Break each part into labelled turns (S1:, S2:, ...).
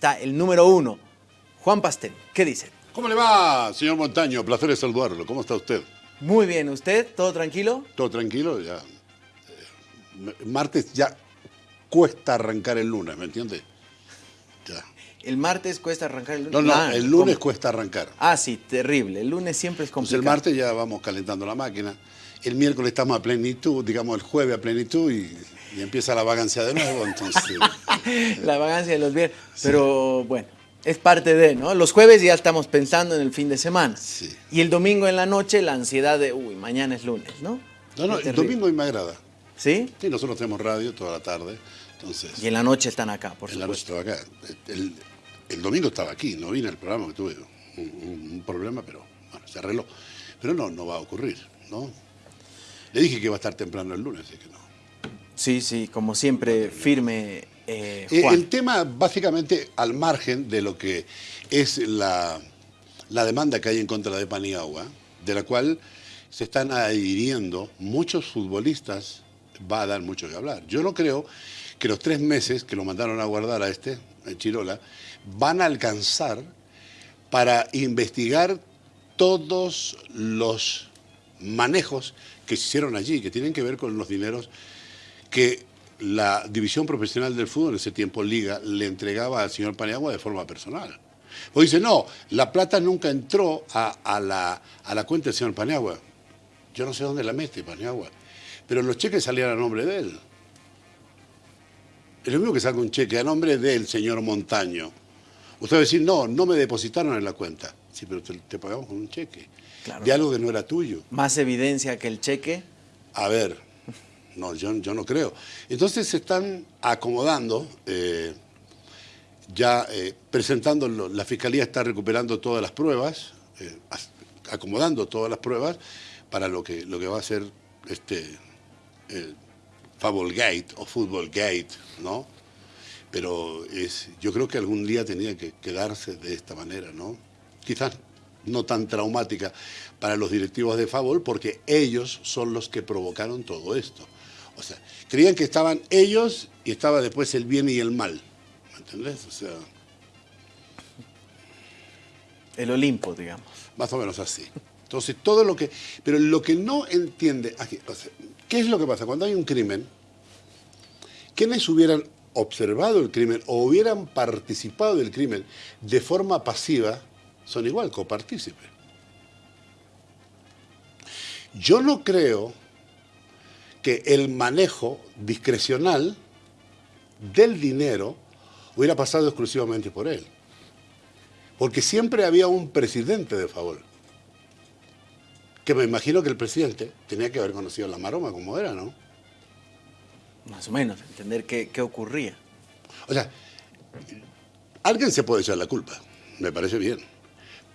S1: está el número uno, Juan Pastel. ¿Qué dice?
S2: ¿Cómo le va, señor Montaño? Placer saludarlo. ¿Cómo está usted?
S1: Muy bien, ¿usted? ¿Todo tranquilo?
S2: Todo tranquilo, ya. Eh, martes ya cuesta arrancar el lunes, ¿me entiende?
S1: Ya. ¿El martes cuesta arrancar el lunes?
S2: No, no, ah, el lunes cuesta arrancar.
S1: Ah, sí, terrible. El lunes siempre es complicado.
S2: el martes ya vamos calentando la máquina. El miércoles estamos a plenitud, digamos el jueves a plenitud y, empieza la vagancia de nuevo, entonces...
S1: la vagancia de los viernes. Pero bueno, es parte de, ¿no? Los jueves ya estamos pensando en el fin de semana. Sí. Y el domingo en la noche la ansiedad de, uy, mañana es lunes, ¿no?
S2: No, no, el domingo a mí me agrada.
S1: ¿Sí?
S2: Sí, nosotros tenemos radio toda la tarde, entonces...
S1: Y en la noche están acá, por
S2: en
S1: supuesto.
S2: En la noche estaba acá. El, domingo estaba aquí, no vine al programa, que tuve un, problema, pero bueno, se arregló. Pero no, no va a ocurrir, ¿no? Le dije que iba a estar temprano el lunes, así que no.
S1: Sí, sí, como siempre, firme eh,
S2: eh, el tema, básicamente, al margen de lo que es la, demanda que hay en contra de Paniagua, de la cual se están adhiriendo muchos futbolistas, va a dar mucho que hablar. Yo no creo que los tres meses que lo mandaron a guardar a este, en Chirola, van a alcanzar para investigar todos los manejos que se hicieron allí, que tienen que ver con los dineros que la división profesional del fútbol en ese tiempo, Liga, le entregaba al señor Paniagua de forma personal. O dice, no, la plata nunca entró a, la, a la cuenta del señor Paniagua. Yo no sé dónde la mete Paniagua, pero los cheques salían a nombre de él. Es lo mismo que saca un cheque a nombre del señor Montaño. Usted va a decir, no, no me depositaron en la cuenta. Sí, pero te, pagamos con un cheque. De algo que no era tuyo.
S1: ¿Más evidencia que el cheque?
S2: A ver, no, yo, no creo. Entonces se están acomodando, eh, ya eh, presentando, la Fiscalía está recuperando todas las pruebas, eh, acomodando todas las pruebas para lo que, lo que va a ser este Fable Gate o Football Gate, ¿no? Pero es, yo creo que algún día tenía que quedarse de esta manera, ¿no? Quizás no tan traumática para los directivos de Favol, porque ellos son los que provocaron todo esto. O sea, creían que estaban ellos y estaba después el bien y el mal. ¿Me entendés? O sea...
S1: El Olimpo, digamos.
S2: Más o menos así. Entonces, todo lo que... Pero lo que no entiende... ¿Qué es lo que pasa? Cuando hay un crimen, quienes hubieran observado el crimen o hubieran participado del crimen de forma pasiva, son igual copartícipes. Yo no creo que el manejo discrecional del dinero hubiera pasado exclusivamente por él. Porque siempre había un presidente de favor. Que me imagino que el presidente tenía que haber conocido la maroma como era, ¿no?
S1: Más o menos, entender qué, qué ocurría.
S2: O sea, alguien se puede echar la culpa, me parece bien.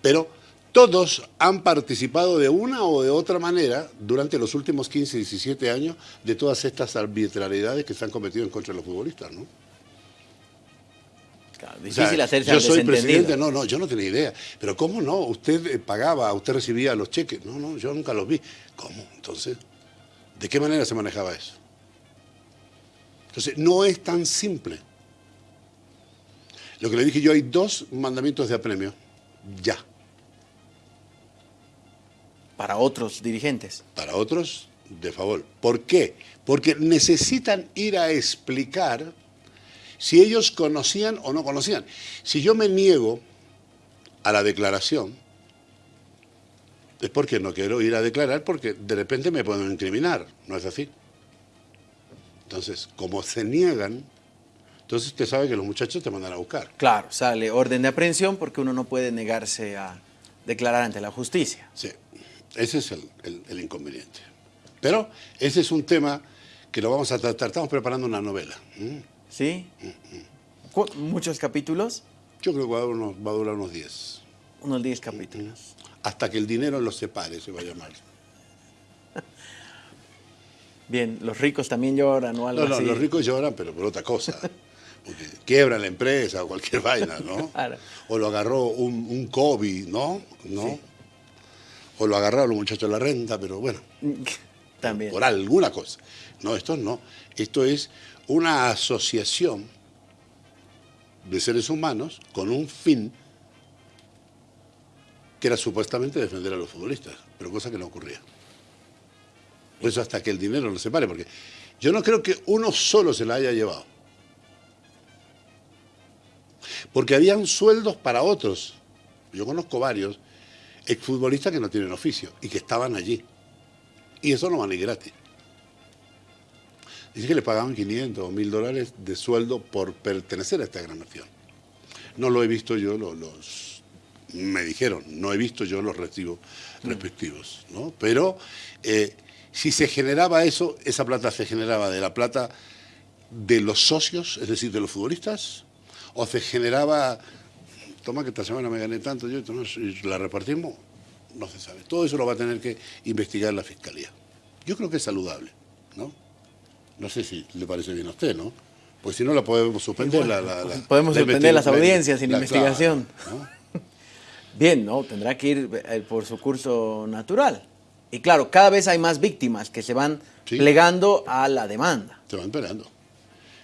S2: Pero todos han participado de una o de otra manera durante los últimos 15, 17 años de todas estas arbitrariedades que se han cometido en contra de los futbolistas, ¿no?
S1: Claro, difícil hacerse
S2: Yo soy presidente, no, no, yo no tenía idea. Pero ¿cómo no? Usted eh, pagaba, usted recibía los cheques. No, no, yo nunca los vi. ¿Cómo? Entonces, ¿de qué manera se manejaba eso? Entonces, no es tan simple. Lo que le dije yo, hay dos mandamientos de apremio. Ya
S1: para otros dirigentes.
S2: Para otros, de favor. ¿Por qué? Porque necesitan ir a explicar si ellos conocían o no conocían. Si yo me niego a la declaración, es porque no quiero ir a declarar porque de repente me pueden incriminar, ¿no es así? Entonces, como se niegan, entonces usted sabe que los muchachos te mandan a buscar.
S1: Claro, sale orden de aprehensión porque uno no puede negarse a declarar ante la justicia.
S2: Sí. Ese es el, inconveniente. Pero ese es un tema que lo vamos a tratar. Estamos preparando una novela.
S1: ¿Sí? ¿Muchos capítulos?
S2: Yo creo que va a, durar unos 10.
S1: Unos 10 capítulos.
S2: Hasta que el dinero los separe, se va a llamar.
S1: Bien, los ricos también lloran o algo
S2: no, no, los ricos lloran, pero por otra cosa. Porque quiebran la empresa o cualquier vaina, ¿no? O lo agarró un, un COVID, ¿no? ¿No? O lo agarraron los muchachos de la renta, pero bueno,
S1: También.
S2: por alguna cosa. No, esto no. Esto es una asociación de seres humanos con un fin que era supuestamente defender a los futbolistas, pero cosa que no ocurría. Por eso hasta que el dinero no se pare, porque yo no creo que uno solo se la haya llevado. Porque habían sueldos para otros. Yo conozco varios exfutbolistas que no tienen oficio y que estaban allí. Y eso no van ni gratis. Dice que le pagaban 500 o 1000 dólares de sueldo por pertenecer a esta gran nación. No lo he visto yo, los, me dijeron, no he visto yo los recibos mm. respectivos, ¿no? Pero eh, si se generaba eso, esa plata se generaba de la plata de los socios, es decir, de los futbolistas, o se generaba, toma que esta semana me gané tanto yo, y la repartimos, no se sabe. Todo eso lo va a tener que investigar la Fiscalía. Yo creo que es saludable, ¿no? No sé si le parece bien a usted, ¿no? Pues si no la podemos suspender. la,
S1: podemos suspender las audiencias sin investigación. bien, ¿no? Tendrá que ir eh, por su curso natural. Y claro, cada vez hay más víctimas que se van plegando a la demanda.
S2: Se van plegando.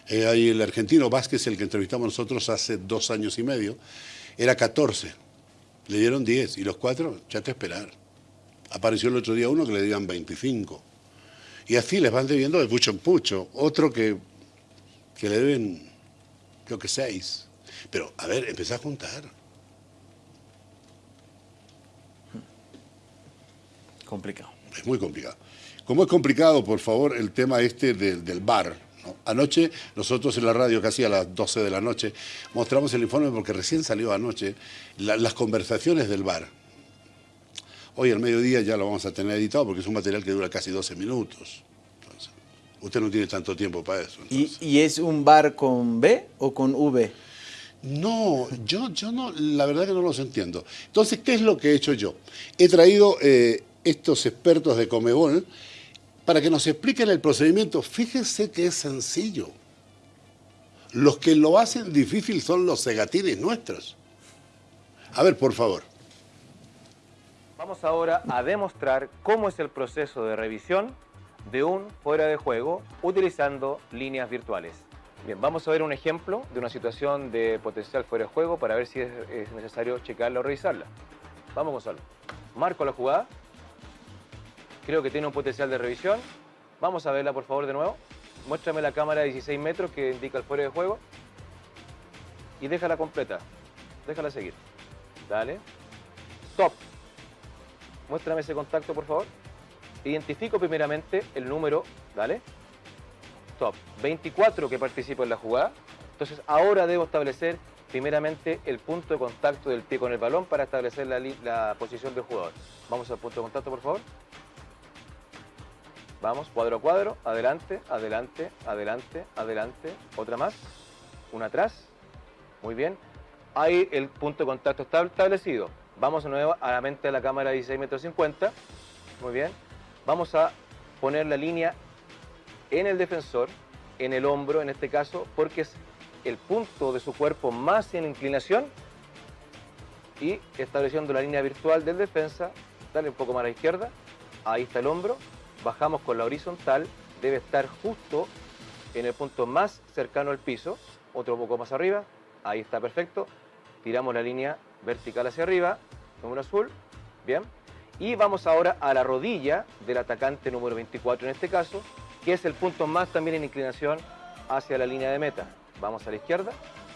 S2: Eh, hay el argentino Vázquez, el que entrevistamos nosotros hace dos años y medio, era 14. Le dieron 10 y los cuatro, ya te esperar. Apareció el otro día uno que le digan 25. Y así les van debiendo de pucho en pucho. Otro que, que le deben, creo que 6. Pero, a ver, empecé a juntar.
S1: Complicado.
S2: Es muy complicado. Como es complicado, por favor, el tema este del, del bar. Anoche, nosotros en la radio, casi a las 12 de la noche, mostramos el informe porque recién salió anoche las conversaciones del bar. Hoy al mediodía ya lo vamos a tener editado porque es un material que dura casi 12 minutos. usted no tiene tanto tiempo para eso.
S1: ¿Y, es un bar con B o con V?
S2: No, yo, yo no, la verdad que no los entiendo. Entonces, ¿qué es lo que he hecho yo? He traído eh, estos expertos de Comebol para que nos expliquen el procedimiento. Fíjense que es sencillo. Los que lo hacen difícil son los cegatines nuestros. A ver, por favor.
S3: Vamos ahora a demostrar cómo es el proceso de revisión de un fuera de juego utilizando líneas virtuales. Bien, vamos a ver un ejemplo de una situación de potencial fuera de juego para ver si es, necesario checarla o revisarla. Vamos, Gonzalo. Marco la jugada. Creo que tiene un potencial de revisión. Vamos a verla, por favor, de nuevo. Muéstrame la cámara de 16 metros que indica el fuera de juego. Y déjala completa. Déjala seguir. Dale. Stop. Muéstrame ese contacto, por favor. Identifico primeramente el número, dale. Stop. 24 que participa en la jugada. Entonces, ahora debo establecer primeramente el punto de contacto del pie con el balón para establecer la, la posición del jugador. Vamos al punto de contacto, por favor. Vamos, cuadro a cuadro, adelante, adelante, adelante, adelante, otra más, una atrás, muy bien. Ahí el punto de contacto está establecido. Vamos de nuevo a la mente de la cámara de 16 metros 50, muy bien. Vamos a poner la línea en el defensor, en el hombro en este caso, porque es el punto de su cuerpo más en inclinación y estableciendo la línea virtual del defensa, dale un poco más a la izquierda, ahí está el hombro, bajamos con la horizontal, debe estar justo en el punto más cercano al piso, otro poco más arriba, ahí está perfecto, tiramos la línea vertical hacia arriba, número azul, bien, y vamos ahora a la rodilla del atacante número 24 en este caso, que es el punto más también en inclinación hacia la línea de meta. Vamos a la izquierda,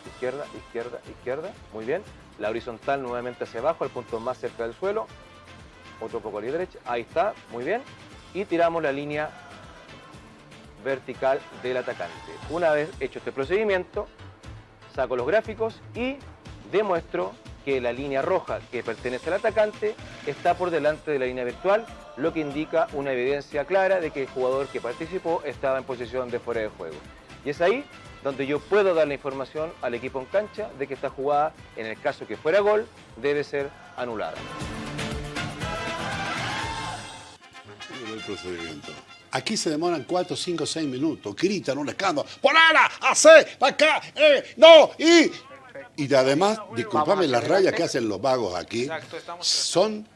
S3: izquierda, izquierda, izquierda, muy bien, la horizontal nuevamente hacia abajo, el punto más cerca del suelo, otro poco a la derecha, ahí está, muy bien, y tiramos la línea vertical del atacante. Una vez hecho este procedimiento, saco los gráficos y demuestro que la línea roja que pertenece al atacante está por delante de la línea virtual, lo que indica una evidencia clara de que el jugador que participó estaba en posición de fuera de juego. Y es ahí donde yo puedo dar la información al equipo en cancha de que esta jugada, en el caso que fuera gol, debe ser anulada.
S2: Procedimiento. Aquí se demoran 4, 5, 6 minutos, gritan un escándalo, ¡ponela! ¡Hace! ¡Acá! ¡Eh! ¡No! ¡Y! Y además, discúlpame, las rayas que hacen los vagos aquí son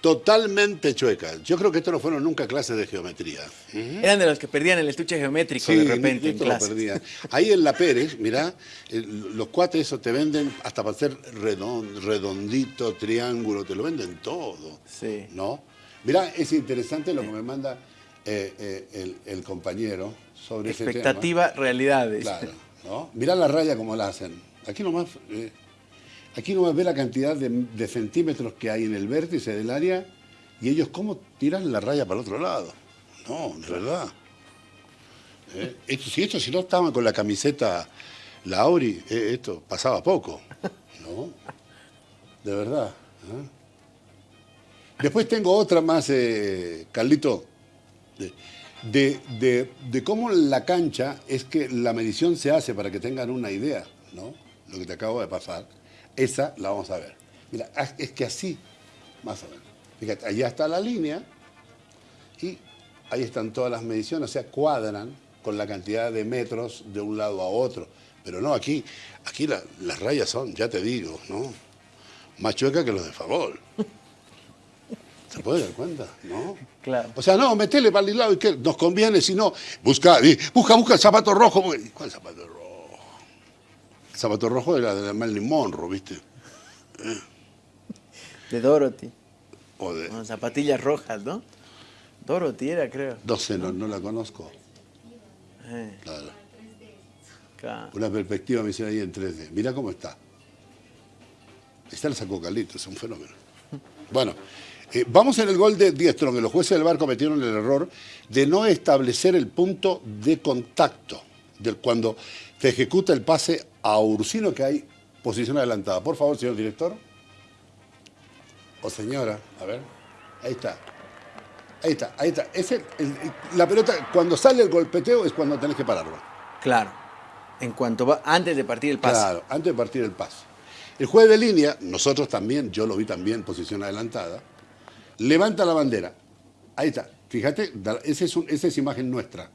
S2: totalmente chuecas. Yo creo que estos no fueron nunca clases de geometría.
S1: Eran de los que perdían el estuche geométrico de repente en clase.
S2: Ahí en La Pérez, mirá, los cuates esos te venden hasta para hacer redondito, triángulo, te lo venden todo. Sí. ¿No? Mirá, es interesante lo que me manda eh, eh, el, compañero sobre ese tema.
S1: Expectativa, realidades.
S2: Claro, ¿no? Mirá la raya como la hacen. Aquí nomás... Eh, Aquí no ve la cantidad de, centímetros que hay en el vértice del área y ellos cómo tiran la raya para el otro lado. No, de verdad. ¿Eh? si esto si no estaban con la camiseta la Auri, eh, esto pasaba poco. ¿No? De verdad. ¿eh? Después tengo otra más, Carlito, de, de, cómo la cancha es que la medición se hace para que tengan una idea, ¿no? Lo que te acabo de pasar. Esa la vamos a ver. Mira, es que así, más o menos. Fíjate, allá está la línea y ahí están todas las mediciones, o sea, cuadran con la cantidad de metros de un lado a otro. Pero no, aquí, aquí las rayas son, ya te digo, ¿no? Más chuecas que los de favor. ¿Se puede dar cuenta? ¿No?
S1: Claro.
S2: O sea, no, metele para el lado y que nos conviene, si no, busca, busca, busca el zapato rojo. ¿Cuál zapato rojo? El zapato rojo era de Marilyn Monroe, ¿viste?
S1: ¿Eh? De Dorothy. O de... Con zapatillas rojas, ¿no? Dorothy era, creo.
S2: No sé, no, la conozco. Eh. Claro. Una perspectiva me hicieron ahí en 3D. Mira cómo está. Está el sacó es un fenómeno. Bueno, eh, vamos en el gol de Diestro, que los jueces del bar cometieron el error de no establecer el punto de contacto del cuando se ejecuta el pase a Ursino que hay posición adelantada. Por favor, señor director. O señora, a ver. Ahí está. Ahí está, ahí está. la pelota, cuando sale el golpeteo es cuando tenés que pararlo.
S1: Claro. En cuanto va, antes de partir el pase.
S2: Claro, antes de partir el pase. El juez de línea, nosotros también, yo lo vi también, posición adelantada, levanta la bandera. Ahí está. Fíjate, esa es, esa es imagen nuestra.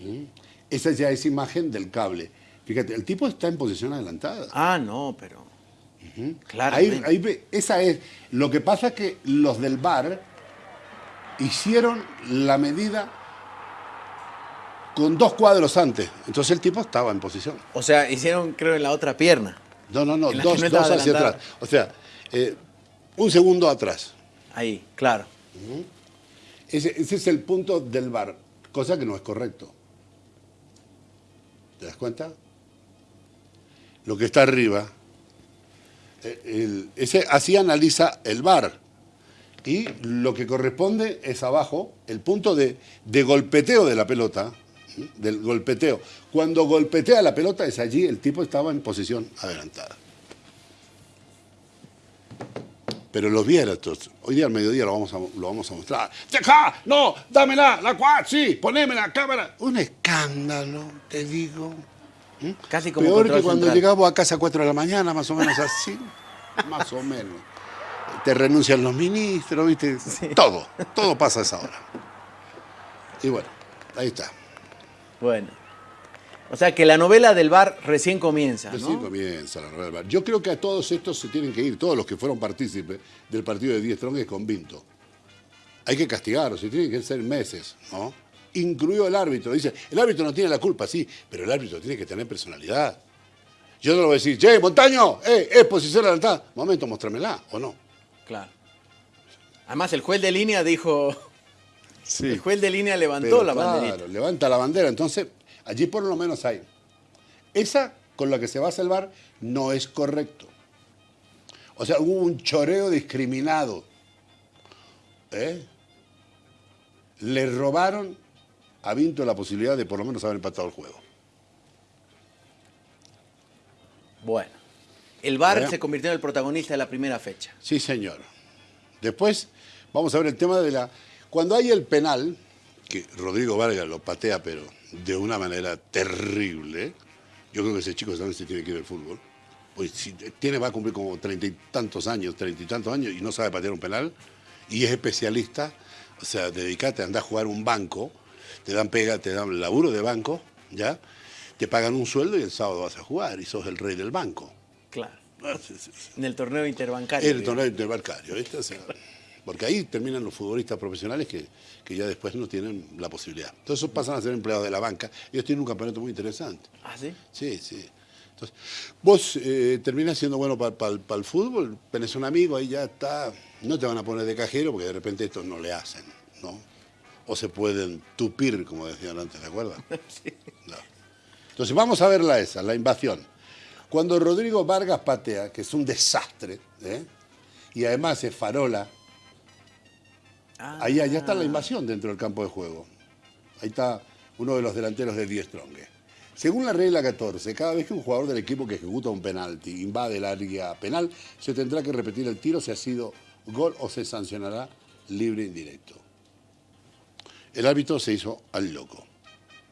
S2: ¿Mm? Esa ya es imagen del cable. Fíjate, el tipo está en posición adelantada.
S1: Ah, no, pero...
S2: Claro. Ahí, esa es. Lo que pasa es que los del bar hicieron la medida con dos cuadros antes. Entonces el tipo estaba en posición.
S1: O sea, hicieron, creo, en la otra pierna.
S2: No, no, no, dos, hacia atrás. O sea, eh, un segundo atrás.
S1: Ahí, claro.
S2: ese, es el punto del bar, cosa que no es correcto. ¿Te das cuenta? Lo que está arriba, eh, ese, así analiza el bar. Y lo que corresponde es abajo, el punto de, golpeteo de la pelota, del golpeteo. Cuando golpetea la pelota es allí, el tipo estaba en posición adelantada. Pero los viéramos, hoy día al mediodía lo vamos a, lo vamos a mostrar. ¡Deja! ¡No! ¡Dámela! ¡La cual! ¡Sí! ¡Poneme la cámara! Un escándalo, te digo.
S1: ¿Mm? Casi como
S2: Peor que cuando llegamos a casa a 4 de la mañana, más o menos así. más o menos. Te renuncian los ministros, ¿viste? Todo, todo pasa a esa hora. Y bueno, ahí está.
S1: Bueno. O sea que la novela del bar recién comienza.
S2: Recién comienza la novela del bar. Yo creo que a todos estos se tienen que ir, todos los que fueron partícipes del partido de Diez Trongues con Vinto. Hay que castigarlos, se tienen que ser meses, ¿no? Incluido el árbitro. Dice, el árbitro no tiene la culpa, sí, pero el árbitro tiene que tener personalidad. Yo no lo voy a decir, che, Montaño, eh, es posición adelantada. Momento, muéstramela, ¿o no?
S1: Claro. Además, el juez de línea dijo... Sí. El juez de línea levantó la bandera. Claro,
S2: levanta la bandera. Entonces, Allí por lo menos hay. Esa con la que se va a salvar no es correcto. O sea, hubo un choreo discriminado. ¿Eh? Le robaron a Vinto la posibilidad de por lo menos haber empatado el juego.
S1: Bueno, el VAR se convirtió en el protagonista de la primera fecha.
S2: Sí, señor. Después vamos a ver el tema de la... Cuando hay el penal, que Rodrigo Vargas lo patea, pero de una manera terrible. Yo creo que ese chico también se tiene que ir al fútbol. Pues si tiene, va a cumplir como treinta y tantos años, treinta y tantos años y no sabe patear un penal y es especialista, o sea, dedicate a andar a jugar un banco, te dan pega, te dan laburo de banco, ¿ya? Te pagan un sueldo y el sábado vas a jugar y sos el rey del banco.
S1: Claro. Ah, en el torneo interbancario.
S2: En el torneo interbancario, ¿viste? Porque ahí terminan los futbolistas profesionales que, ya después no tienen la posibilidad. Entonces pasan a ser empleados de la banca. Ellos tienen un campeonato muy interesante.
S1: ¿Ah, sí?
S2: Sí, sí. Entonces, vos eh, terminás siendo bueno para el fútbol, tenés un amigo, ahí ya está, no te van a poner de cajero porque de repente esto no le hacen, ¿no? O se pueden tupir, como decían antes, ¿de acuerdo? Sí. Entonces vamos a verla esa, la invasión. Cuando Rodrigo Vargas patea, que es un desastre, ¿eh? y además es farola, ah. ahí allá está la invasión dentro del campo de juego. Ahí está uno de los delanteros de Die Strong. Según la regla 14, cada vez que un jugador del equipo que ejecuta un penalti invade el área penal, se tendrá que repetir el tiro si ha sido gol o se sancionará libre indirecto. El árbitro se hizo al loco.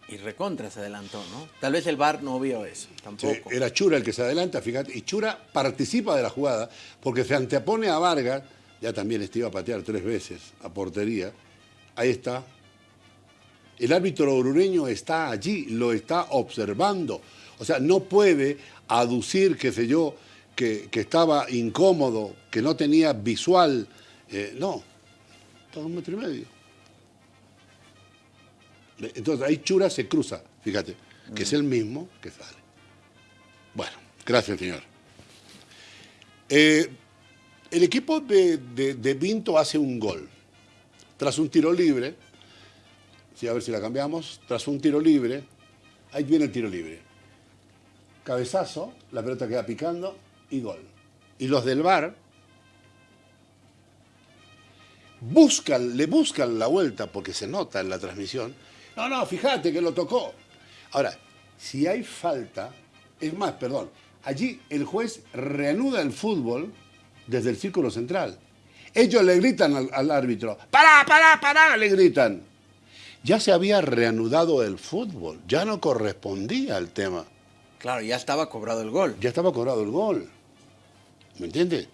S1: Y recontra se adelantó, ¿no? Tal vez el VAR no vio eso, tampoco.
S2: era Chura el que se adelanta, fíjate, y Chura participa de la jugada porque se antepone a Vargas, ya también este iba a patear tres veces a portería, ahí está. El árbitro orureño está allí, lo está observando. O sea, no puede aducir, qué sé yo, que, estaba incómodo, que no tenía visual. Eh, no, todo un metro y medio. Entonces ahí Chura se cruza, fíjate, que es el mismo que sale. Bueno, gracias señor. Eh, el equipo de, de, Vinto hace un gol. Tras un tiro libre, sí, a ver si la cambiamos, tras un tiro libre, ahí viene el tiro libre. Cabezazo, la pelota queda picando y gol. Y los del bar buscan, le buscan la vuelta, porque se nota en la transmisión, no, no, fíjate que lo tocó. Ahora, si hay falta, es más, perdón, allí el juez reanuda el fútbol desde el círculo central. Ellos le gritan al, árbitro, ¡pará, pará, pará! Le gritan. Ya se había reanudado el fútbol, ya no correspondía al tema.
S1: Claro, ya estaba cobrado el gol.
S2: Ya estaba cobrado el gol. ¿Me entiendes?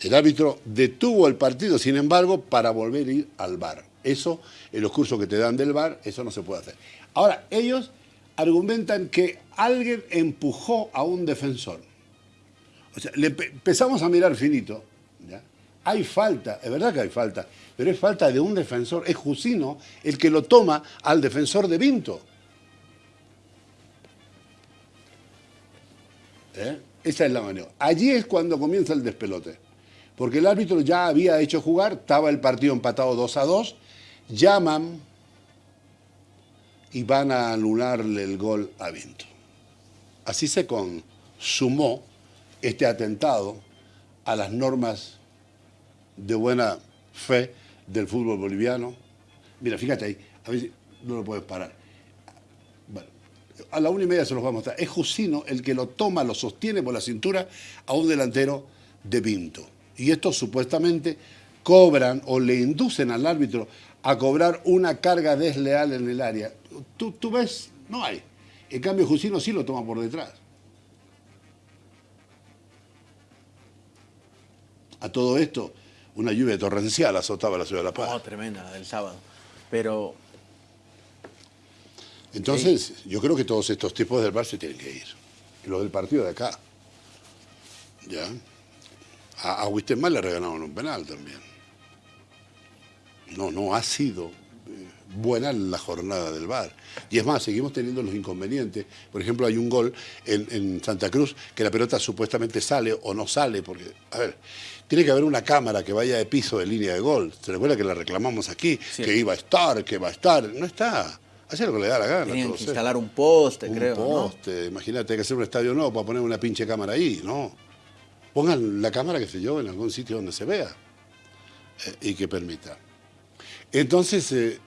S2: El árbitro detuvo el partido, sin embargo, para volver a ir al bar. Eso, en los cursos que te dan del bar, eso no se puede hacer. Ahora, ellos argumentan que alguien empujó a un defensor. Le empezamos a mirar finito. Hay falta, es verdad que hay falta, pero es falta de un defensor. Es Jusino el que lo toma al defensor de Vinto. ¿Eh? Esa es la manera. Allí es cuando comienza el despelote. Porque el árbitro ya había hecho jugar, estaba el partido empatado 2 a 2 llaman y van a anularle el gol a Vinto. Así se consumó este atentado a las normas de buena fe del fútbol boliviano. Mira, fíjate ahí, a ver si no lo puedes parar. Bueno, a la una y media se los va a mostrar. Es Jusino el que lo toma, lo sostiene por la cintura a un delantero de Vinto. Y esto supuestamente cobran o le inducen al árbitro a cobrar una carga desleal en el área. Tú, tú ves, no hay. En cambio, Jusino sí lo toma por detrás. A todo esto, una lluvia torrencial azotaba la ciudad de La Paz.
S1: Oh, tremenda, la del sábado. Pero...
S2: Entonces, yo creo que todos estos tipos del bar se tienen que ir. Los del partido de acá. ¿Ya? A, a le regalaron un penal también no, no ha sido buena la jornada del VAR. Y es más, seguimos teniendo los inconvenientes. Por ejemplo, hay un gol en, Santa Cruz que la pelota supuestamente sale o no sale, porque, a ver, tiene que haber una cámara que vaya de piso de línea de gol. ¿Se recuerda que la reclamamos aquí? Que iba a estar, que va a estar. No está. Hace lo que le da la gana.
S1: Tienen que instalar un poste, creo.
S2: Un poste. Imagínate, hay que hacer un estadio nuevo para poner una pinche cámara ahí, ¿no? Pongan la cámara, que sé yo, en algún sitio donde se vea eh, y que permita. Entonces, eh,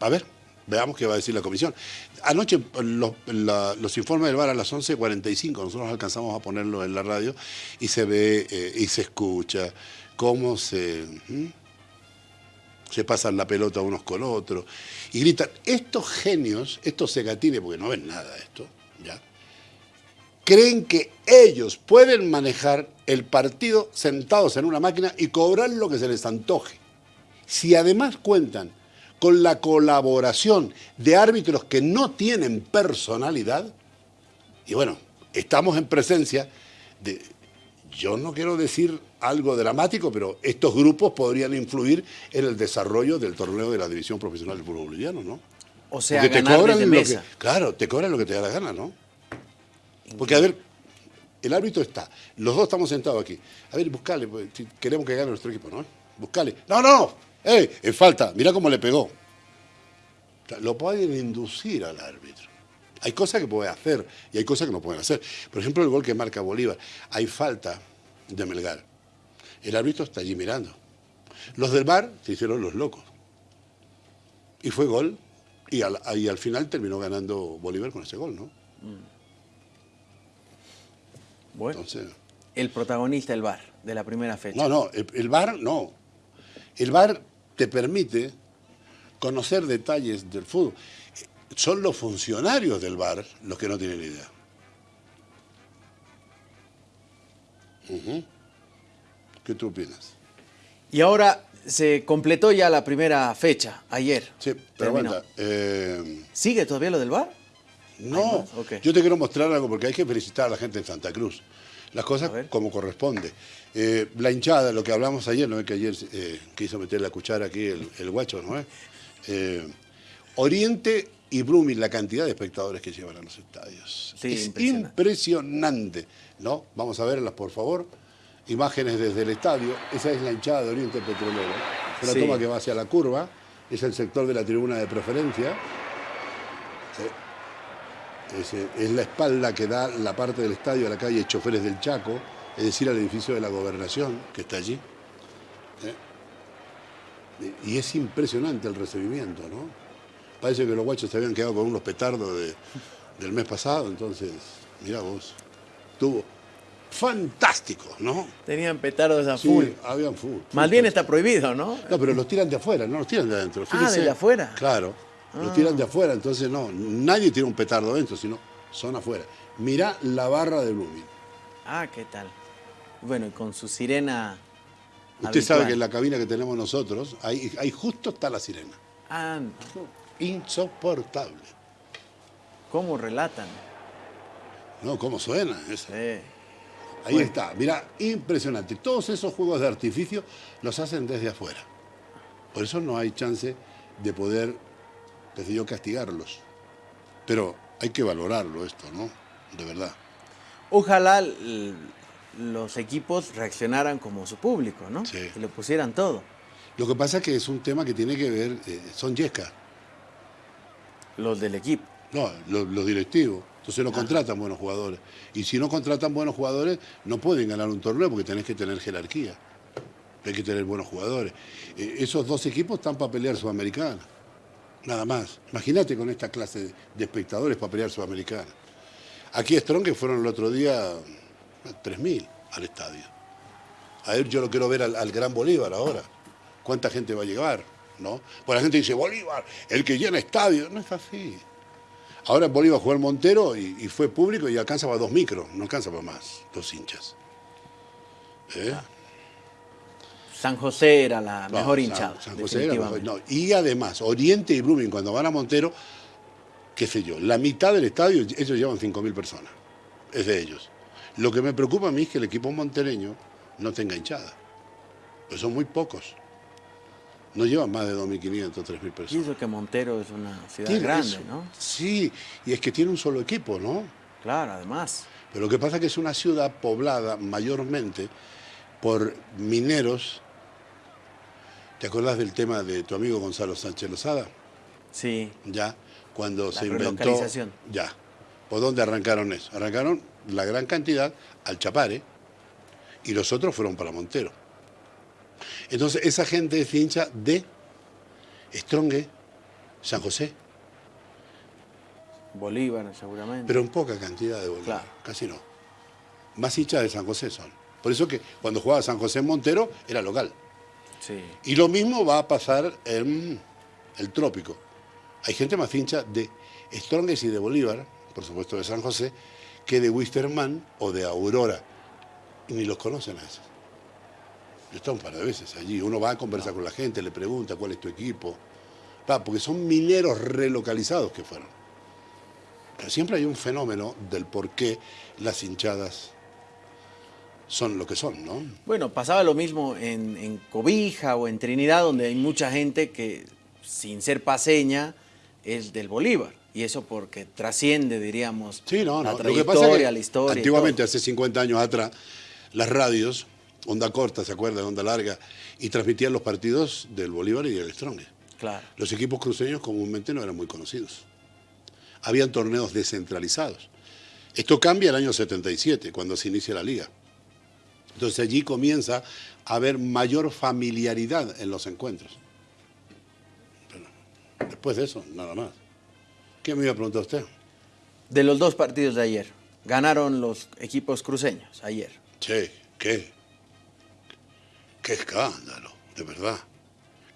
S2: a ver, veamos qué va a decir la comisión. Anoche los, informes del VAR a las 11.45, nosotros alcanzamos a ponerlo en la radio y se ve eh, y se escucha cómo se, se pasan la pelota unos con otros y gritan. Estos genios, estos segatines, porque no ven nada esto, ¿ya? creen que ellos pueden manejar el partido sentados en una máquina y cobrar lo que se les antoje. Si además cuentan con la colaboración de árbitros que no tienen personalidad, y bueno, estamos en presencia de, yo no quiero decir algo dramático, pero estos grupos podrían influir en el desarrollo del torneo de la división profesional del fútbol boliviano, ¿no?
S1: O sea, Porque te cobran
S2: lo que, claro, te cobran lo que te da la gana, ¿no? Porque a ver, el árbitro está, los dos estamos sentados aquí. A ver, buscale, pues, si queremos que gane nuestro equipo, ¿no? Buscale. No, no, no. ¡Eh! Es falta. Mira cómo le pegó. lo pueden inducir al árbitro. Hay cosas que puede hacer y hay cosas que no pueden hacer. Por ejemplo, el gol que marca Bolívar. Hay falta de Melgar. El árbitro está allí mirando. Los del bar se hicieron los locos. Y fue gol. Y al, al final terminó ganando Bolívar con ese gol, ¿no?
S1: Bueno. el protagonista del bar de la primera fecha.
S2: No, no, el, el bar no. El bar te permite conocer detalles del fútbol son los funcionarios del bar los que no tienen idea. ¿Qué tú opinas?
S1: Y ahora se completó ya la primera fecha, ayer.
S2: Sí, pero eh,
S1: ¿Sigue todavía lo del bar?
S2: No, yo te quiero mostrar algo porque hay que felicitar a la gente en Santa Cruz. Las cosas como corresponde. Eh, la hinchada, lo que hablamos ayer, ¿no es que ayer eh, quiso meter la cuchara aquí el, el guacho, ¿no es? Oriente y Blooming, la cantidad de espectadores que llevan a los estadios. es impresionante. ¿no? Vamos a verlas, por favor. Imágenes desde el estadio. Esa es la hinchada de Oriente Petrolero. Es la toma que va hacia la curva. Es el sector de la tribuna de preferencia. Es, es, la espalda que da la parte del estadio a la calle Choferes del Chaco, es decir, al edificio de la gobernación que está allí. ¿Eh? Y es impresionante el recibimiento, ¿no? Parece que los guachos se habían quedado con unos petardos del mes pasado, entonces, mira vos, estuvo fantástico, ¿no?
S1: Tenían petardos a full.
S2: Sí, habían full.
S1: Más bien está prohibido, ¿no?
S2: No, pero los tiran de afuera, no los tiran de adentro.
S1: ah, de afuera.
S2: Claro, los tiran de afuera, entonces no, nadie tira un petardo adentro, sino son afuera. Mirá la barra de Blooming.
S1: Ah, ¿qué tal? Bueno, y con su sirena
S2: Usted sabe que en la cabina que tenemos nosotros, ahí, ahí justo está la sirena.
S1: Ah,
S2: insoportable.
S1: ¿Cómo relatan?
S2: No, ¿cómo suena eso? Ahí está, mira, impresionante. Todos esos juegos de artificio los hacen desde afuera. Por eso no hay chance de poder, yo, castigarlos. Pero hay que valorarlo esto, ¿no? De verdad.
S1: Ojalá los equipos reaccionaran como su público, ¿no?
S2: Sí.
S1: Que le pusieran todo.
S2: Lo que pasa es que es un tema que tiene que ver, eh, son yescas.
S1: Los del equipo.
S2: No, los, directivos. Entonces no ah. contratan buenos jugadores. Y si no contratan buenos jugadores, no pueden ganar un torneo porque tenés que tener jerarquía. Hay que tener buenos jugadores. Eh, esos dos equipos están para pelear Sudamericana. Nada más. Imagínate con esta clase de espectadores para pelear Sudamericana. Aquí Strong que fueron el otro día 3.000 al estadio. A ver, yo lo quiero ver al, al Gran Bolívar ahora. ¿Cuánta gente va a llegar? ¿no? Pues la gente dice, Bolívar, el que llena estadio. No es así. Ahora Bolívar jugó el Montero y, fue público y alcanza para dos micros, no alcanza para más, dos hinchas. ¿Eh?
S1: San José era la mejor hinchada.
S2: San, José era mejor, no. Y además, Oriente y Blooming, cuando van a Montero, qué sé yo, la mitad del estadio, ellos llevan 5.000 personas. Es de ellos. Lo que me preocupa a mí es que el equipo montereño no tenga hinchada. Pues son muy pocos. No llevan más de 2.500, 3.000 personas. Y
S1: eso que Montero es una ciudad grande, ¿no?
S2: Sí, y es que tiene un solo equipo, ¿no?
S1: Claro, además.
S2: Pero lo que pasa es que es una ciudad poblada mayormente por mineros. ¿Te acuerdas del tema de tu amigo Gonzalo Sánchez Lozada?
S1: Sí.
S2: Ya, cuando se inventó... Ya. ¿Por dónde arrancaron eso? Arrancaron la gran cantidad al Chapare y los otros fueron para Montero. Entonces, esa gente es hincha de Strongue, San José.
S1: Bolívar, seguramente.
S2: Pero en poca cantidad de Bolívar, casi no. Más hinchas de San José son. Por eso que cuando jugaba San José en Montero era local.
S1: Sí.
S2: Y lo mismo va a pasar en el trópico. Hay gente más hincha de Stronges y de Bolívar, por supuesto de San José, que de Wisterman o de Aurora. Y ni los conocen a esos. Yo he estado un par de veces allí. Uno va a conversar con la gente, le pregunta cuál es tu equipo. porque son mineros relocalizados que fueron. Pero siempre hay un fenómeno del por qué las hinchadas son lo que son, ¿no?
S1: Bueno, pasaba lo mismo en, Cobija o en Trinidad, donde hay mucha gente que, sin ser paseña, es del Bolívar. Y eso porque trasciende, diríamos,
S2: sí, no,
S1: la
S2: no.
S1: trayectoria, la historia.
S2: Antiguamente, hace 50 años atrás, las radios, onda corta, ¿se acuerda? Onda larga, y transmitían los partidos del Bolívar y del Strong.
S1: Claro.
S2: Los equipos cruceños comúnmente no eran muy conocidos. Habían torneos descentralizados. Esto cambia el año 77, cuando se inicia la liga. Entonces allí comienza a haber mayor familiaridad en los encuentros. después de eso, nada más. ¿Qué me iba a preguntar usted?
S1: De los dos partidos de ayer, ganaron los equipos cruceños ayer.
S2: Sí, ¿qué? Qué escándalo, de verdad.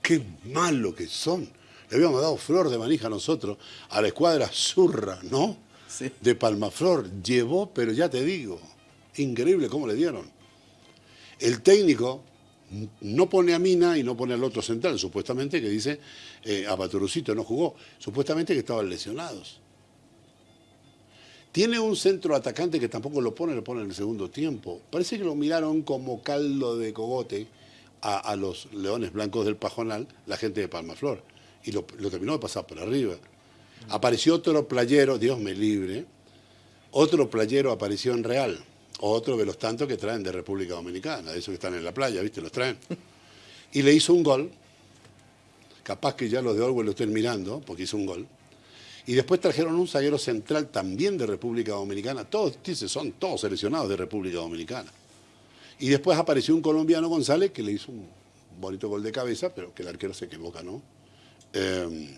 S2: Qué malo que son. Le habíamos dado flor de manija a nosotros, a la escuadra Zurra, ¿no?
S1: Sí.
S2: De Palmaflor. Llevó, pero ya te digo, increíble cómo le dieron. El técnico no pone a Mina y no pone al otro central, supuestamente que dice, eh, a Paturucito no jugó, supuestamente que estaban lesionados. Tiene un centro atacante que tampoco lo pone, lo pone en el segundo tiempo. Parece que lo miraron como caldo de cogote a, los leones blancos del Pajonal, la gente de Palmaflor, y lo, lo terminó de pasar por arriba. Apareció otro playero, Dios me libre, otro playero apareció en Real otro de los tantos que traen de República Dominicana, de esos que están en la playa, ¿viste? Los traen. Y le hizo un gol, capaz que ya los de Orwell lo estén mirando, porque hizo un gol. Y después trajeron un zaguero central también de República Dominicana, todos, dice, son todos seleccionados de República Dominicana. Y después apareció un colombiano González que le hizo un bonito gol de cabeza, pero que el arquero se equivoca, ¿no? Em,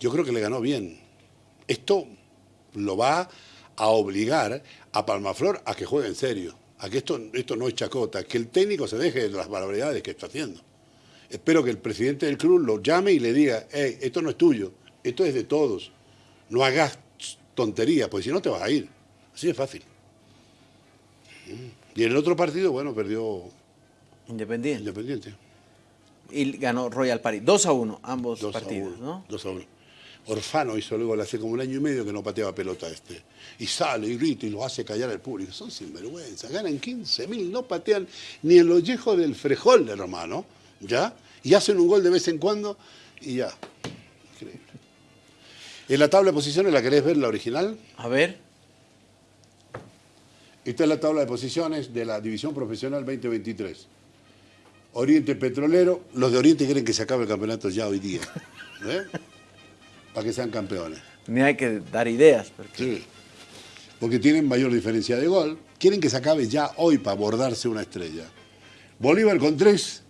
S2: yo creo que le ganó bien. Esto lo va a obligar a Palmaflor a que juegue en serio, a que esto, esto no es chacota, que el técnico se deje de las barbaridades que está haciendo. Espero que el presidente del club lo llame y le diga, hey, esto no es tuyo, esto es de todos. No hagas tonterías, porque si no te vas a ir. Así de fácil. Y en el otro partido, bueno, perdió
S1: Independiente.
S2: Independiente.
S1: Y ganó Royal Paris. 2 a 1, ambos partidos, ¿no?
S2: 2 a 1. Orfano hizo luego hace como un año y medio que no pateaba pelota este. Y sale y grita y lo hace callar al público. Son sinvergüenza. Ganan 15 mil, no patean ni el ollejo del frejol, hermano. ¿Ya? Y hacen un gol de vez en cuando y ya. Increíble. En la tabla de posiciones, ¿la querés ver, la original?
S1: A ver.
S2: Esta es la tabla de posiciones de la División Profesional 2023. Oriente Petrolero. Los de Oriente quieren que se acabe el campeonato ya hoy día. ¿Eh? Para que sean campeones.
S1: Ni hay que dar ideas.
S2: Porque... Sí, porque tienen mayor diferencia de gol. Quieren que se acabe ya hoy para abordarse una estrella. Bolívar con 3,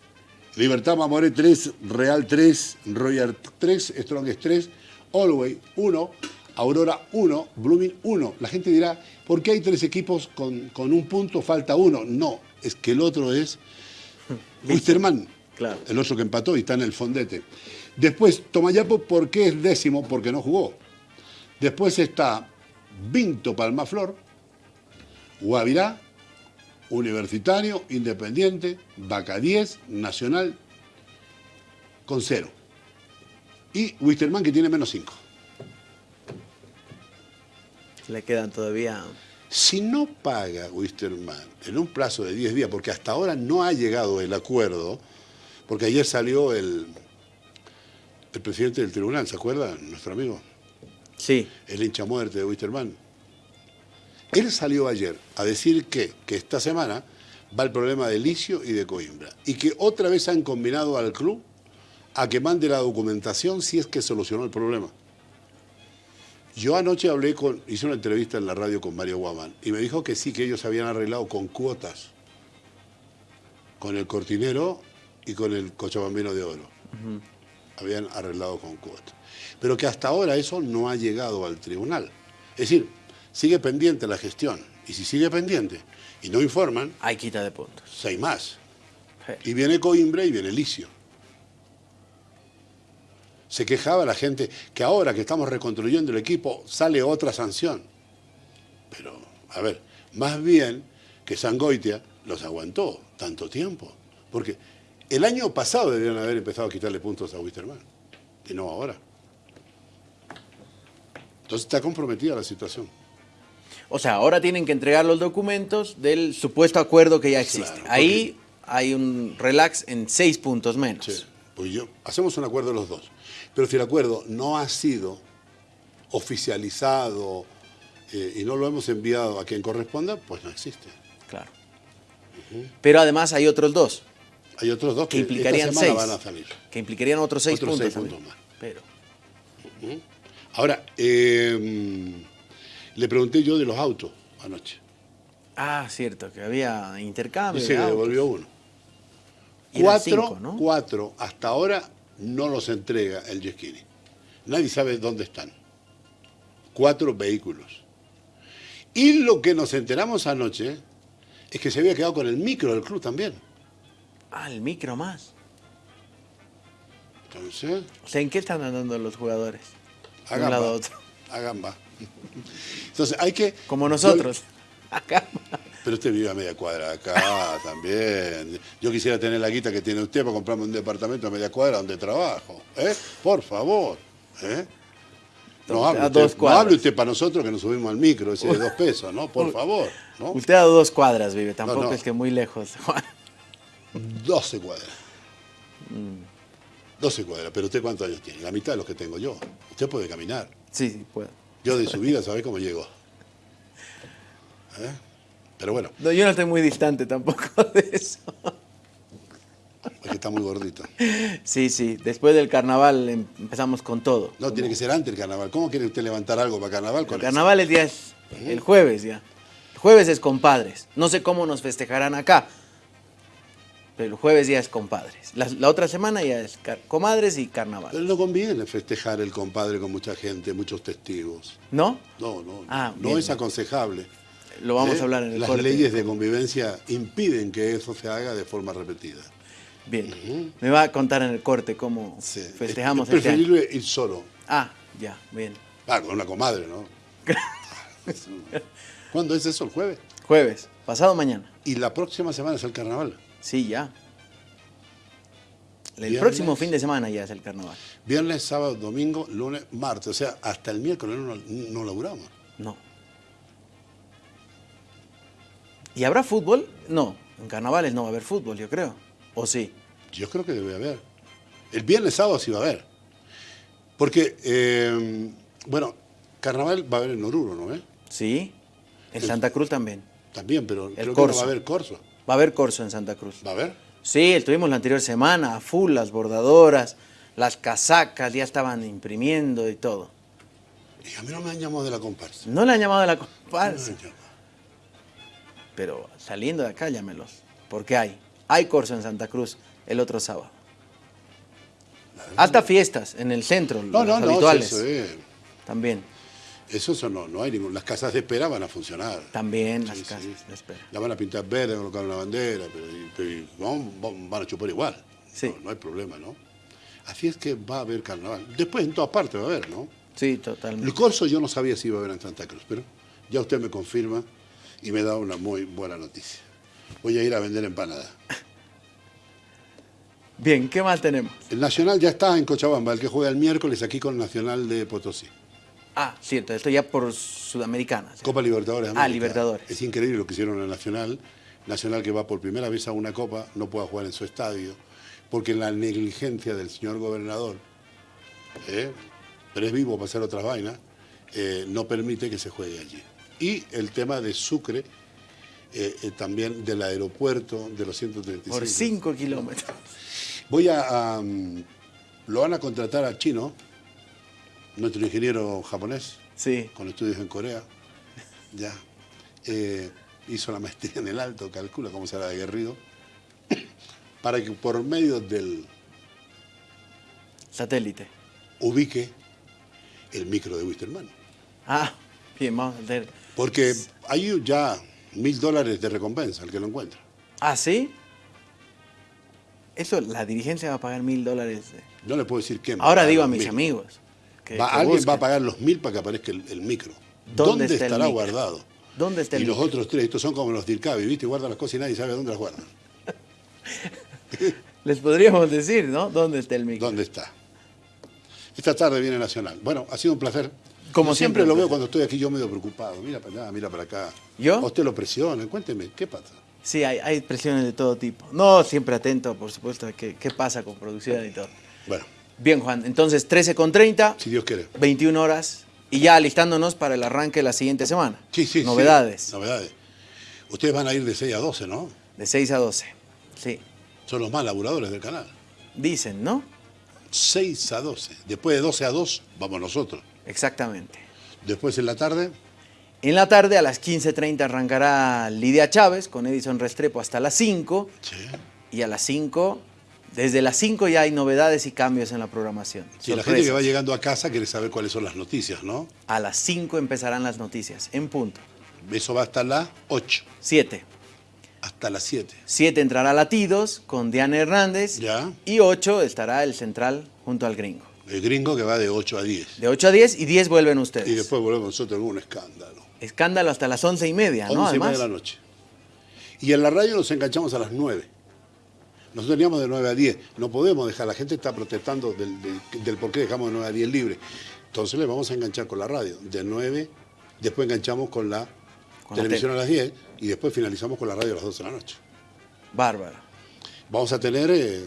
S2: Libertad Mamoré 3, Real 3, Royal 3, Strongest 3, Allway 1, Aurora 1, Blooming 1. La gente dirá, ¿por qué hay tres equipos con, con un punto, falta uno? No, es que el otro es Wisterman,
S1: claro.
S2: el otro que empató y está en el fondete. Después, Tomayapo, ¿por qué es décimo? Porque no jugó. Después está Vinto Palmaflor, Guavirá, Universitario, Independiente, Vaca 10, Nacional, con cero. Y Wisterman que tiene menos cinco.
S1: Le quedan todavía...
S2: Si no paga Wisterman en un plazo de 10 días, porque hasta ahora no ha llegado el acuerdo, porque ayer salió el, el presidente del tribunal, ¿se acuerda? Nuestro amigo.
S1: Sí.
S2: El hincha muerte de Wisterman. Él salió ayer a decir que, que esta semana va el problema de Licio y de Coimbra. Y que otra vez han combinado al club a que mande la documentación si es que solucionó el problema. Yo anoche hablé con, hice una entrevista en la radio con Mario Guamán y me dijo que sí, que ellos habían arreglado con cuotas, con el cortinero y con el cochabambino de oro habían arreglado con cuotas. Pero que hasta ahora eso no ha llegado al tribunal. Es decir, sigue pendiente la gestión. Y si sigue pendiente y no informan...
S1: Hay quita de puntos.
S2: Seis más. Y viene Coimbra y viene Licio. Se quejaba la gente que ahora que estamos reconstruyendo el equipo sale otra sanción. Pero, a ver, más bien que Sangoitia los aguantó tanto tiempo. Porque el año pasado deberían haber empezado a quitarle puntos a Wisterman, y no ahora. Entonces está comprometida la situación.
S1: O sea, ahora tienen que entregar los documentos del supuesto acuerdo que ya existe. Ahí hay un relax en seis puntos menos. Sí,
S2: pues yo, hacemos un acuerdo los dos. Pero si el acuerdo no ha sido oficializado eh, y no lo hemos enviado a quien corresponda, pues no existe.
S1: Claro. Pero además hay otros dos.
S2: Hay otros dos
S1: que, implicarían seis, Que implicarían otros seis puntos. más. Pero.
S2: Ahora, em, le pregunté yo de los autos anoche.
S1: Ah, cierto, que había intercambio.
S2: Se devolvió uno. Cuatro, cuatro, hasta ahora no los entrega el Yesquini. Nadie sabe dónde están. Cuatro vehículos. Y lo que nos enteramos anoche es que se había quedado con el micro del club también.
S1: El micro más.
S2: Entonces.
S1: O sea, ¿en qué están andando los jugadores?
S2: A gamba. Entonces hay que.
S1: Como nosotros.
S2: Pero usted vive a media cuadra acá también. Yo quisiera tener la guita que tiene usted para comprarme un departamento a media cuadra donde trabajo. ¿Eh? Por favor. ¿Eh? No hable, usted, no hable, usted, para nosotros que nos subimos al micro, ese de dos pesos, ¿no? Por favor. ¿no?
S1: Usted a dos cuadras vive, tampoco es que muy lejos, Juan.
S2: 12 cuadras. 12 mm. cuadras, pero usted cuántos años tiene? La mitad de los que tengo yo. Usted puede caminar.
S1: Sí, sí, puede.
S2: Yo de su vida, ¿sabe cómo llego? ¿Eh? Pero bueno.
S1: No, yo no estoy muy distante tampoco de eso.
S2: Es que está muy gordito.
S1: Sí, sí. Después del carnaval em, empezamos con todo.
S2: No, tiene que ser antes del carnaval. ¿Cómo quiere usted levantar algo para carnaval?
S1: el carnaval es día es el jueves ya. El jueves es compadres. No sé cómo nos festejarán acá. Pero el jueves ya es compadres. La, otra semana ya es comadres y carnaval.
S2: Pero no conviene festejar el compadre con mucha gente, muchos testigos.
S1: ¿No?
S2: No, no. Ah, no es aconsejable.
S1: Lo vamos a hablar en el
S2: Las leyes de convivencia impiden que eso se haga de forma repetida.
S1: Bien. Me va a contar en el corte cómo festejamos es
S2: este preferible ir solo.
S1: Ah, ya, bien.
S2: Ah, con una comadre, ¿no? ¿Cuándo es eso? ¿El jueves?
S1: Jueves, pasado mañana.
S2: ¿Y la próxima semana es el carnaval?
S1: Sí, ya. El próximo fin de semana ya es el carnaval.
S2: Viernes, sábado, domingo, lunes, martes. O sea, hasta el miércoles no, no laburamos.
S1: No. ¿Y habrá fútbol? No. En carnavales no va a haber fútbol, yo creo. ¿O sí?
S2: Yo creo que debe haber. El viernes, sábado sí va a haber. Porque, eh, bueno, carnaval va a haber en Oruro, ¿no? Eh?
S1: Sí. En Santa Cruz también.
S2: También, pero creo que no va a haber corso.
S1: Va a haber corso en Santa Cruz.
S2: ¿Va a haber?
S1: Sí, estuvimos la anterior semana, a full, las bordadoras, las casacas, ya estaban imprimiendo y todo.
S2: Y a mí no me han llamado de la comparsa.
S1: No le han llamado de la comparsa. Pero saliendo de acá, llámelos. Porque hay. Hay corso en Santa Cruz el otro sábado. Hasta fiestas en el centro, no, no, habituales. No, También.
S2: Eso, eso no, no hay ningún. Las casas de espera van a funcionar.
S1: También las casas de espera.
S2: La van a pintar verde, colocar una bandera, pero, van, a chupar igual.
S1: Sí.
S2: No, hay problema, ¿no? Así es que va a haber carnaval. Después en todas partes va a haber, ¿no?
S1: Sí, totalmente.
S2: El corso yo no sabía si iba a haber en Santa Cruz, pero ya usted me confirma y me da una muy buena noticia. Voy a ir a vender empanada.
S1: Bien, ¿qué más tenemos?
S2: El Nacional ya está en Cochabamba, el que juega el miércoles aquí con el Nacional de Potosí.
S1: Ah, cierto, esto ya por Sudamericana.
S2: Copa Libertadores.
S1: Ah, Libertadores.
S2: Es increíble lo que hicieron en Nacional. Nacional que va por primera vez a una Copa, no puede jugar en su estadio, porque la negligencia del señor gobernador, ¿eh? pero es vivo para hacer otras vainas, eh, no permite que se juegue allí. Y el tema de Sucre, eh, también del aeropuerto de los 135.
S1: Por 5 kilómetros.
S2: Voy a... lo van a contratar a Chino, nuestro ingeniero japonés,
S1: sí.
S2: con estudios en Corea, ya, eh, hizo la maestría en el alto, calcula cómo será aguerrido, para que por medio del
S1: satélite
S2: ubique el micro de Wisterman.
S1: Ah, bien, vamos a ver.
S2: Porque hay ya mil dólares de recompensa al que lo encuentra.
S1: ¿Ah, sí? Eso, la dirigencia va a pagar mil dólares.
S2: No le puedo decir qué.
S1: Ahora digo a mis amigos
S2: alguien va a pagar los mil para que aparezca el, micro. ¿Dónde, estará guardado?
S1: ¿Dónde está el
S2: y los otros tres, estos son como los Dircavi, ¿viste? Guardan las cosas y nadie sabe dónde las guardan.
S1: Les podríamos decir, ¿no? ¿Dónde está el micro?
S2: ¿Dónde está? Esta tarde viene Nacional. Bueno, ha sido un placer.
S1: Como
S2: Yo siempre, lo
S1: siempre.
S2: veo cuando estoy aquí yo medio preocupado. Mira para allá, mira para acá.
S1: ¿Yo?
S2: A usted lo presiona. Cuénteme, ¿qué pasa?
S1: Sí, hay, hay presiones de todo tipo. No, siempre atento, por supuesto, a qué, qué pasa con producción y todo.
S2: Bueno,
S1: Bien, Juan, entonces 13 con 30,
S2: si Dios quiere.
S1: 21 horas y ya alistándonos para el arranque de la siguiente semana.
S2: Sí, sí, sí.
S1: Novedades,
S2: Novedades. Ustedes van a ir de 6 a 12, ¿no?
S1: de 6 a 12. Sí,
S2: Son los más laburadores del canal.
S1: dicen, ¿no?
S2: 6 a 12. Después de 12 a 2, vamos nosotros.
S1: Exactamente.
S2: Después en la tarde,
S1: En la tarde a las 15.30 arrancará Lidia Chávez con Edison Restrepo hasta las 5
S2: sí.
S1: y a las 5, desde las 5 ya hay novedades y cambios en la programación.
S2: Sí, la gente que va
S1: Sorpresas.
S2: llegando a casa quiere saber cuáles son las noticias, ¿no?
S1: A las 5 empezarán las noticias, en punto.
S2: Eso va hasta las 8,
S1: 7.
S2: hasta las 7.
S1: 7 entrará Latidos con Diana Hernández.
S2: Ya.
S1: Y 8 estará el central junto al gringo.
S2: El gringo que va de 8 a 10.
S1: De 8 a 10 y 10 vuelven ustedes.
S2: Y después volvemos nosotros con un escándalo.
S1: Escándalo hasta las 11 y media,
S2: 11
S1: ¿no?
S2: y media de la noche. Y en la radio nos enganchamos a las 9. Nosotros teníamos de 9 a 10. No podemos dejar, la gente está protestando del, del- del por qué dejamos de 9 a 10 libre. Entonces le vamos a enganchar con la radio. De 9, después enganchamos con la
S1: Con la
S2: televisión a las 10 y después finalizamos con la radio a las 12 de la noche.
S1: Bárbaro.
S2: Vamos a tener eh,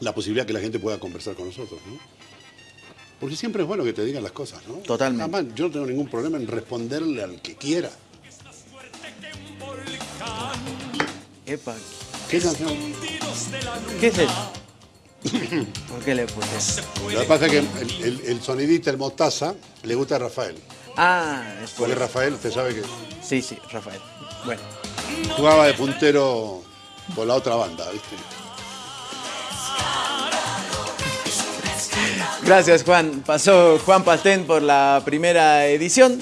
S2: la posibilidad que la gente pueda conversar con nosotros, ¿no? Porque siempre es bueno que te digan las cosas, ¿no?
S1: Totalmente.
S2: Además, yo no tengo ningún problema en responderle al que quiera.
S1: Epa,
S2: ¿Qué canción?
S1: ¿qué es eso? ¿Por qué le puse?
S2: Lo que pasa es que el, el- el sonidista, el mostaza, le gusta a Rafael.
S1: Ah, es por
S2: Porque
S1: eso.
S2: Rafael, usted sabe que
S1: Sí, sí, Rafael. Bueno,
S2: jugaba de puntero con la otra banda, ¿viste?
S1: gracias Juan. Pasó Juan Pastén por la primera edición.